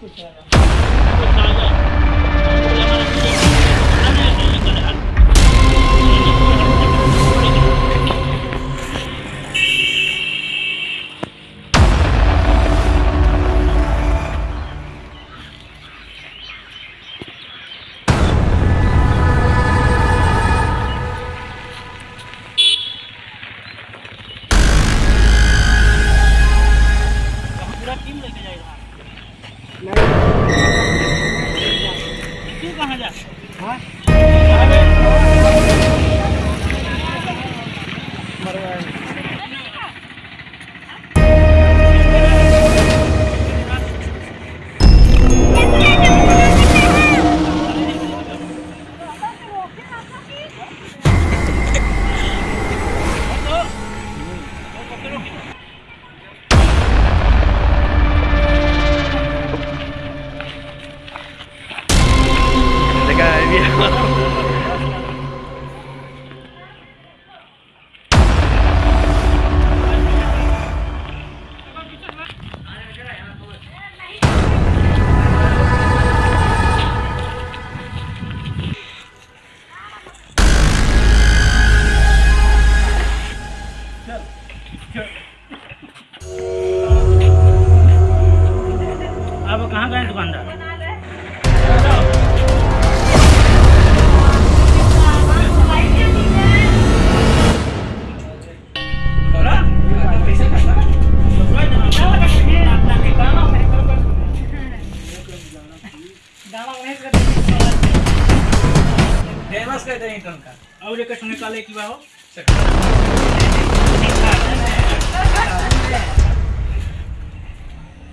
कुछ Yeah. What? कहाँ गए दुकानदार फ़ेमस कर देंगे कल का और एक सुने काले की बाहो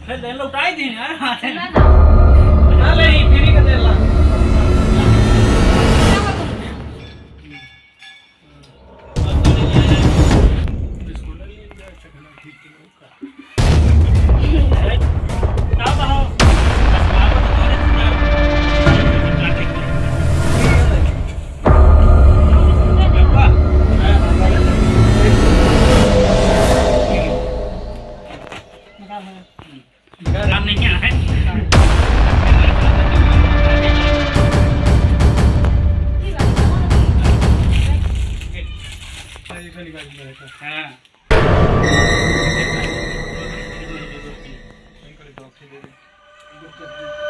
ले लौटाई दी यार हाँ ले फ्री का दे ला Gracias.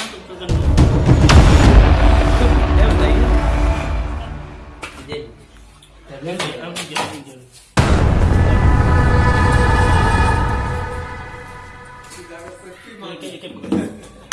masuk ke gendong ya udah ini jadi Thank you.